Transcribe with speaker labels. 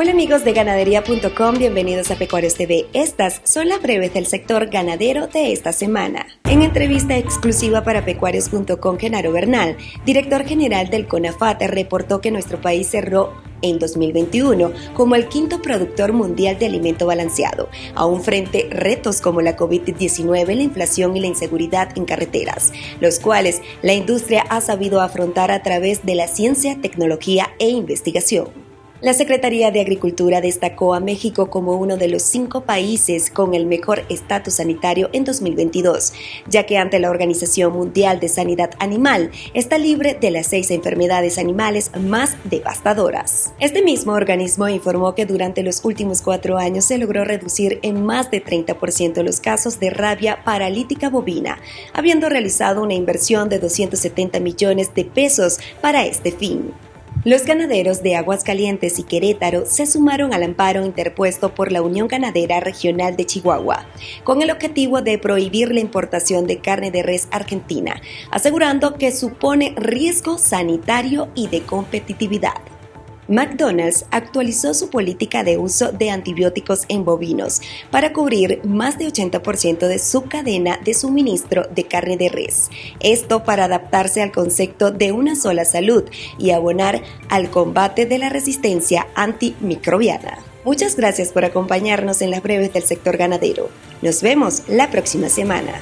Speaker 1: Hola amigos de ganadería.com, bienvenidos a Pecuarios TV. Estas son las breves del sector ganadero de esta semana. En entrevista exclusiva para pecuarios.com, Genaro Bernal, director general del CONAFAT, reportó que nuestro país cerró en 2021 como el quinto productor mundial de alimento balanceado, aún frente retos como la COVID-19, la inflación y la inseguridad en carreteras, los cuales la industria ha sabido afrontar a través de la ciencia, tecnología e investigación. La Secretaría de Agricultura destacó a México como uno de los cinco países con el mejor estatus sanitario en 2022, ya que ante la Organización Mundial de Sanidad Animal está libre de las seis enfermedades animales más devastadoras. Este mismo organismo informó que durante los últimos cuatro años se logró reducir en más de 30% los casos de rabia paralítica bovina, habiendo realizado una inversión de 270 millones de pesos para este fin. Los ganaderos de Aguascalientes y Querétaro se sumaron al amparo interpuesto por la Unión Ganadera Regional de Chihuahua, con el objetivo de prohibir la importación de carne de res argentina, asegurando que supone riesgo sanitario y de competitividad. McDonald's actualizó su política de uso de antibióticos en bovinos para cubrir más de 80% de su cadena de suministro de carne de res. Esto para adaptarse al concepto de una sola salud y abonar al combate de la resistencia antimicrobiana. Muchas gracias por acompañarnos en las breves del sector ganadero. Nos vemos la próxima semana.